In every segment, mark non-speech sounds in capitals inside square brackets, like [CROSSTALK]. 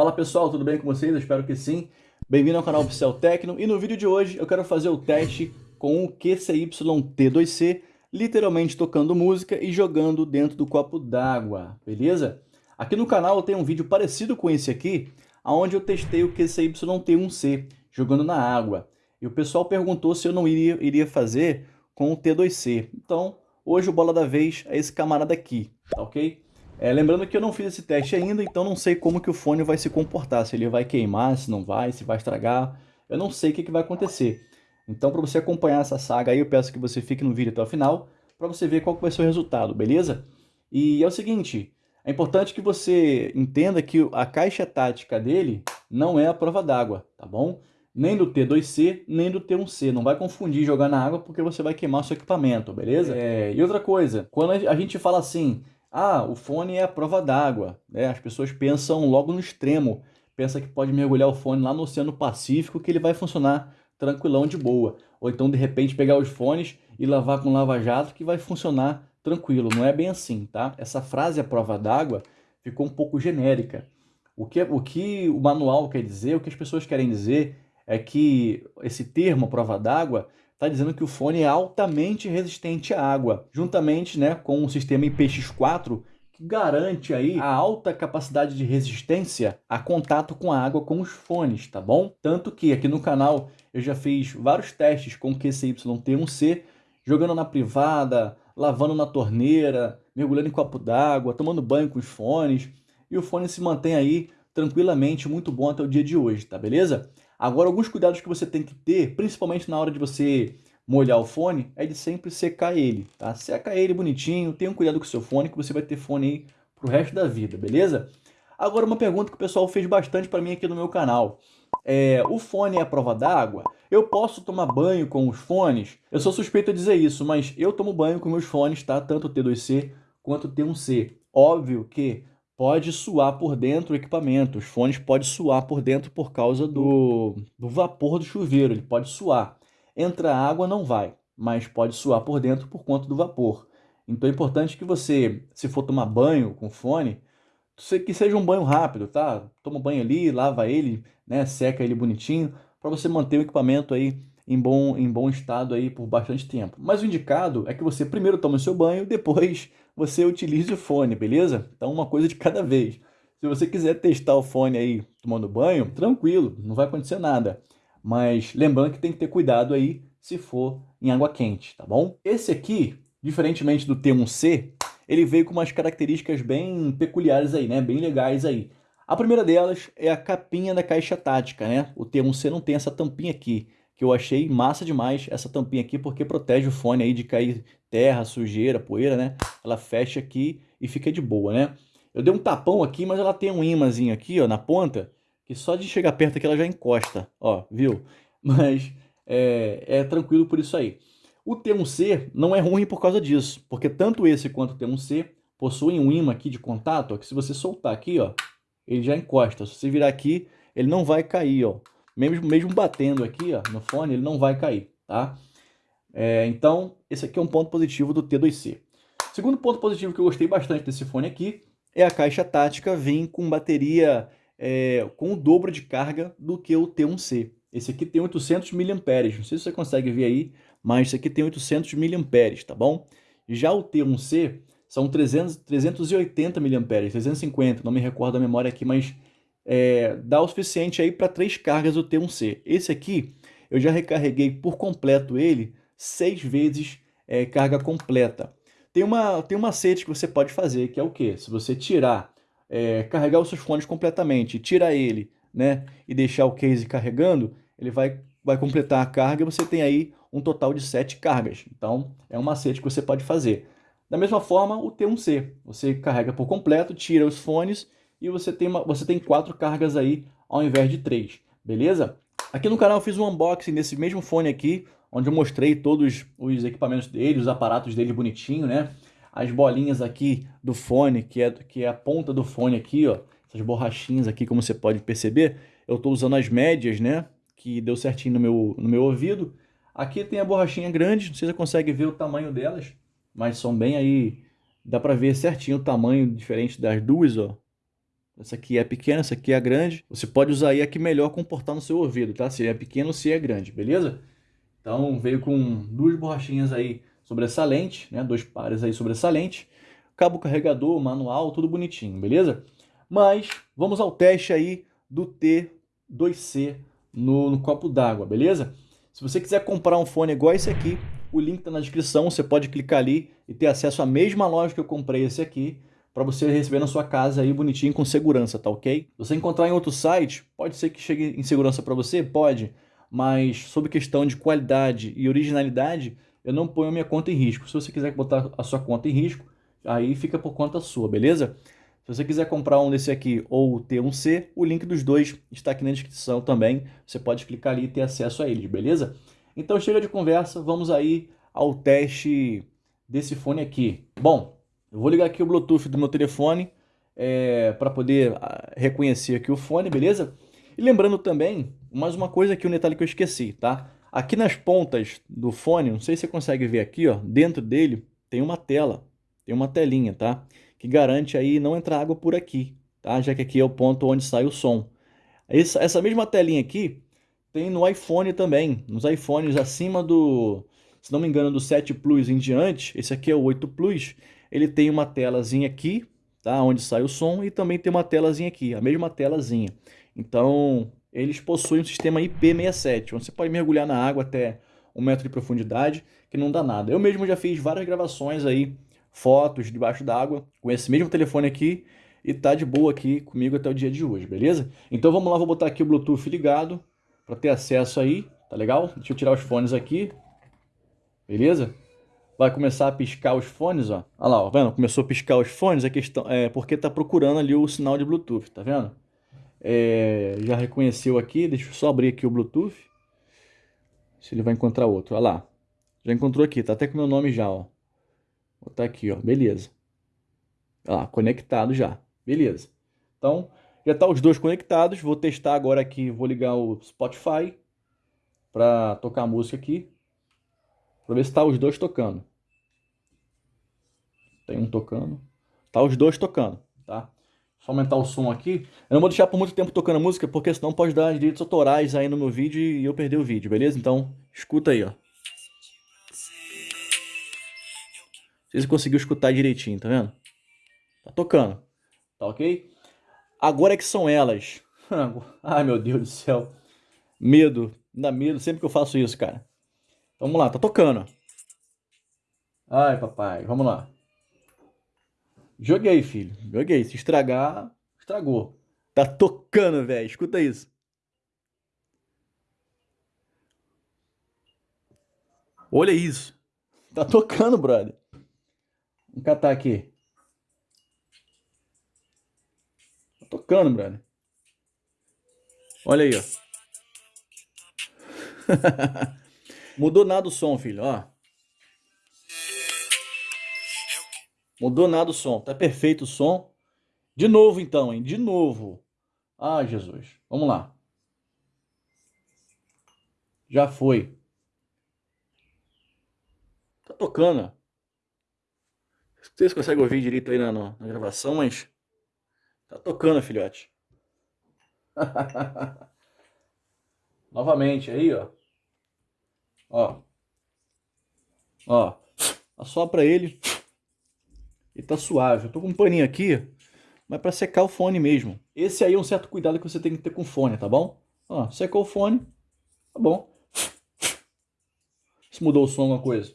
Fala pessoal, tudo bem com vocês? Eu espero que sim. Bem-vindo ao canal Oficial Tecno e no vídeo de hoje eu quero fazer o teste com o QCY-T2C, literalmente tocando música e jogando dentro do copo d'água, beleza? Aqui no canal tem um vídeo parecido com esse aqui, onde eu testei o QCY-T1C, jogando na água. E o pessoal perguntou se eu não iria, iria fazer com o T2C. Então, hoje o bola da vez é esse camarada aqui, tá ok? É, lembrando que eu não fiz esse teste ainda, então não sei como que o fone vai se comportar, se ele vai queimar, se não vai, se vai estragar, eu não sei o que, que vai acontecer. Então para você acompanhar essa saga aí, eu peço que você fique no vídeo até o final, para você ver qual vai ser o resultado, beleza? E é o seguinte, é importante que você entenda que a caixa tática dele não é a prova d'água, tá bom? Nem do T2C, nem do T1C. Não vai confundir jogar na água porque você vai queimar seu equipamento, beleza? É, e outra coisa, quando a gente fala assim, ah, o fone é a prova d'água. Né? As pessoas pensam logo no extremo. Pensa que pode mergulhar o fone lá no Oceano Pacífico que ele vai funcionar tranquilão de boa. Ou então, de repente, pegar os fones e lavar com lava-jato que vai funcionar tranquilo. Não é bem assim, tá? Essa frase, a prova d'água, ficou um pouco genérica. O que, o que o manual quer dizer, o que as pessoas querem dizer é que esse termo, prova d'água, está dizendo que o fone é altamente resistente à água, juntamente né, com o sistema IPX4, que garante aí a alta capacidade de resistência a contato com a água com os fones, tá bom? Tanto que aqui no canal eu já fiz vários testes com o QCY-T1C, jogando na privada, lavando na torneira, mergulhando em copo d'água, tomando banho com os fones, e o fone se mantém aí tranquilamente muito bom até o dia de hoje, tá beleza? Agora, alguns cuidados que você tem que ter, principalmente na hora de você molhar o fone, é de sempre secar ele, tá? Seca ele bonitinho, tenha um cuidado com o seu fone, que você vai ter fone aí pro resto da vida, beleza? Agora, uma pergunta que o pessoal fez bastante para mim aqui no meu canal. É, o fone é a prova d'água? Eu posso tomar banho com os fones? Eu sou suspeito de dizer isso, mas eu tomo banho com meus fones, tá? Tanto o T2C quanto o T1C. Óbvio que pode suar por dentro o equipamento. Os fones podem suar por dentro por causa do, do vapor do chuveiro, ele pode suar. Entra água, não vai, mas pode suar por dentro por conta do vapor. Então é importante que você, se for tomar banho com fone, que seja um banho rápido, tá? Toma banho ali, lava ele, né? seca ele bonitinho, para você manter o equipamento aí em bom, em bom estado aí por bastante tempo. Mas o indicado é que você primeiro tome o seu banho, depois você utilize o fone, beleza? Então uma coisa de cada vez. Se você quiser testar o fone aí tomando banho, tranquilo, não vai acontecer nada. Mas lembrando que tem que ter cuidado aí se for em água quente, tá bom? Esse aqui, diferentemente do T1C, ele veio com umas características bem peculiares aí, né? Bem legais aí. A primeira delas é a capinha da caixa tática, né? O T1C não tem essa tampinha aqui que eu achei massa demais essa tampinha aqui, porque protege o fone aí de cair terra, sujeira, poeira, né? Ela fecha aqui e fica de boa, né? Eu dei um tapão aqui, mas ela tem um imãzinho aqui, ó, na ponta, que só de chegar perto aqui ela já encosta, ó, viu? [LAUGHS] Mas é, é tranquilo por isso aí. O T1C não é ruim por causa disso, porque tanto esse quanto o T1C possuem um imã aqui de contato, ó, que se você soltar aqui, ó, ele já encosta. Se você virar aqui, ele não vai cair, ó mesmo, mesmo batendo aqui ó, no fone, ele não vai cair, tá? É, então, esse aqui é um ponto positivo do T2C. Segundo ponto positivo que eu gostei bastante desse fone aqui é a caixa tática vir com bateria é, com o dobro de carga do que o T1C. Esse aqui tem 800 mAh, não sei se você consegue ver aí, mas esse aqui tem 800 mAh, tá bom? Já o T1C são 300, 380 mAh, 350, não me recordo a memória aqui, mas é, dá o suficiente aí para três cargas do T1C. Esse aqui, eu já recarreguei por completo ele seis vezes é, carga completa. Tem uma, tem uma macete que você pode fazer, que é o que? Se você tirar, é, carregar os seus fones completamente, tirar ele, né, e deixar o case carregando, ele vai, vai completar a carga e você tem aí um total de sete cargas. Então, é um macete que você pode fazer. Da mesma forma, o T1C. Você carrega por completo, tira os fones e você tem, uma, você tem quatro cargas aí ao invés de três, beleza? Aqui no canal eu fiz um unboxing desse mesmo fone aqui, onde eu mostrei todos os equipamentos dele, os aparatos dele bonitinho, né? As bolinhas aqui do fone, que é, que é a ponta do fone aqui, ó. Essas borrachinhas aqui, como você pode perceber. Eu estou usando as médias, né? Que deu certinho no meu, no meu ouvido. Aqui tem a borrachinha grande, não sei se você consegue ver o tamanho delas, mas são bem aí... Dá para ver certinho o tamanho diferente das duas, ó Essa aqui é pequena, essa aqui é grande. Você pode usar aí a que melhor comportar no seu ouvido, tá? Se é pequeno ou se é grande, beleza? Então veio com duas borrachinhas aí sobressalente, né? Dois pares aí sobressalente. Cabo carregador, manual, tudo bonitinho, beleza? Mas vamos ao teste aí do T2C no, no copo d'água, beleza? Se você quiser comprar um fone igual esse aqui, o link está na descrição, você pode clicar ali e ter acesso à mesma loja que eu comprei esse aqui para você receber na sua casa aí bonitinho com segurança, tá ok? Você encontrar em outro site, pode ser que chegue em segurança para você? Pode, mas sobre questão de qualidade e originalidade, eu não ponho a minha conta em risco. Se você quiser botar a sua conta em risco, aí fica por conta sua, beleza? Se você quiser comprar um desse aqui ou ter um C, o link dos dois está aqui na descrição também. Você pode clicar ali e ter acesso a eles, beleza? Então chega de conversa, vamos aí ao teste desse fone aqui. Bom, eu vou ligar aqui o Bluetooth do meu telefone é, para poder ah, reconhecer aqui o fone, beleza? E lembrando também, mais uma coisa aqui, um detalhe que eu esqueci, tá? Aqui nas pontas do fone, não sei se você consegue ver aqui, ó, dentro dele tem uma tela, tem uma telinha, tá? Que garante aí não entrar água por aqui, tá? Já que aqui é o ponto onde sai o som. Essa, essa mesma telinha aqui tem no iPhone também, nos iPhones acima do, se não me engano, do 7 Plus em diante, esse aqui é o 8 Plus, ele tem uma telazinha aqui, tá? onde sai o som, e também tem uma telazinha aqui, a mesma telazinha. Então, eles possuem um sistema IP67, onde você pode mergulhar na água até um metro de profundidade, que não dá nada. Eu mesmo já fiz várias gravações aí, fotos debaixo d'água, com esse mesmo telefone aqui, e tá de boa aqui comigo até o dia de hoje, beleza? Então vamos lá, vou botar aqui o Bluetooth ligado, para ter acesso aí, tá legal? Deixa eu tirar os fones aqui, beleza? Vai começar a piscar os fones, ó. Olha lá, ó, vendo? Começou a piscar os fones, a questão é porque tá procurando ali o sinal de Bluetooth, tá vendo? É, já reconheceu aqui, deixa eu só abrir aqui o Bluetooth. Se ele vai encontrar outro, olha lá. Já encontrou aqui, tá até com meu nome já, ó. Vou botar aqui, ó, beleza. Olha lá, conectado já, beleza. Então, já tá os dois conectados, vou testar agora aqui, vou ligar o Spotify para tocar a música aqui. Pra ver se tá os dois tocando. Tem um tocando. Tá os dois tocando, tá? Só aumentar o som aqui. Eu não vou deixar por muito tempo tocando a música, porque senão pode dar direitos autorais aí no meu vídeo e eu perder o vídeo, beleza? Então, escuta aí, ó. Não sei se conseguiu escutar direitinho, tá vendo? Tá tocando, tá ok? Agora é que são elas. [LAUGHS] Ai, meu Deus do céu. Medo, dá medo sempre que eu faço isso, cara. Vamos lá, tá tocando. Ai, papai, vamos lá. Joguei, filho. Joguei. Se estragar, estragou. Tá tocando, velho. Escuta isso. Olha isso. Tá tocando, brother. Vamos catar aqui. Tá tocando, brother. Olha aí, ó. [LAUGHS] Mudou nada o som, filho, ó. Mudou nada o som. Tá perfeito o som. De novo, então, hein? De novo. Ah, Jesus. Vamos lá. Já foi. Tá tocando. Não sei se consegue ouvir direito aí na, na gravação, mas... Tá tocando, filhote. [LAUGHS] Novamente aí, ó. Ó. Ó. Assopra ele. E tá suave. Eu tô com um paninho aqui, mas para secar o fone mesmo. Esse aí é um certo cuidado que você tem que ter com o fone, tá bom? Ó, secou o fone, tá bom. Se mudou o som alguma coisa.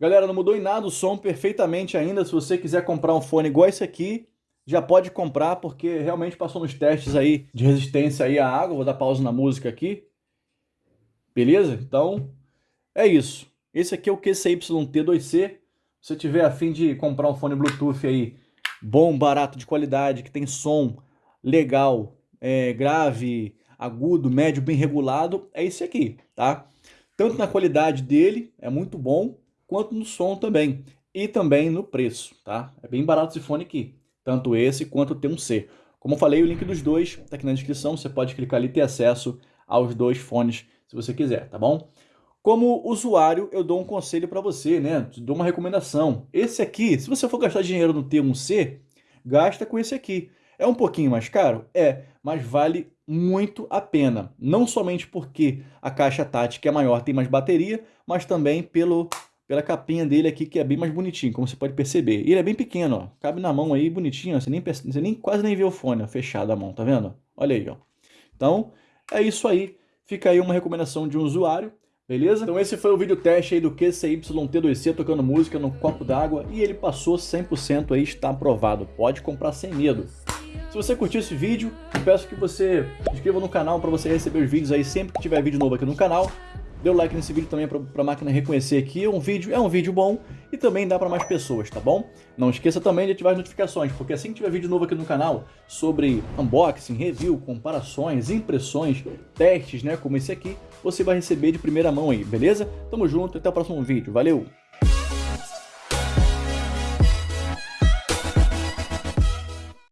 Galera, não mudou em nada o som perfeitamente ainda. Se você quiser comprar um fone igual esse aqui, já pode comprar, porque realmente passou nos testes aí de resistência aí à água. Vou dar pausa na música aqui. Beleza? Então, é isso. Esse aqui é o QCYT2C se você tiver a fim de comprar um fone Bluetooth aí bom, barato, de qualidade, que tem som legal, é, grave, agudo, médio, bem regulado, é esse aqui, tá? Tanto na qualidade dele, é muito bom, quanto no som também. E também no preço, tá? É bem barato esse fone aqui, tanto esse quanto o T1C. Como eu falei, o link dos dois está aqui na descrição, você pode clicar ali e ter acesso aos dois fones se você quiser, tá bom? Como usuário, eu dou um conselho para você, né? Dou uma recomendação. Esse aqui, se você for gastar dinheiro no T1C, gasta com esse aqui. É um pouquinho mais caro? É, mas vale muito a pena. Não somente porque a caixa tática é maior, tem mais bateria, mas também pelo, pela capinha dele aqui, que é bem mais bonitinho, como você pode perceber. E ele é bem pequeno, ó. Cabe na mão aí, bonitinho, você, nem, você nem, quase nem vê o fone, ó, fechado a mão, tá vendo? Olha aí, ó. Então, é isso aí. Fica aí uma recomendação de um usuário. Beleza? Então esse foi o vídeo teste aí do QCY-T2C tocando música no copo d'água e ele passou 100% aí, está aprovado. Pode comprar sem medo. Se você curtiu esse vídeo, peço que você se inscreva no canal para você receber os vídeos aí sempre que tiver vídeo novo aqui no canal. Dê o like nesse vídeo também para a máquina reconhecer que um vídeo é um vídeo bom e também dá para mais pessoas, tá bom? Não esqueça também de ativar as notificações, porque assim que tiver vídeo novo aqui no canal sobre unboxing, review, comparações, impressões, testes, né, como esse aqui, você vai receber de primeira mão aí, beleza? Tamo junto, até o próximo vídeo, valeu!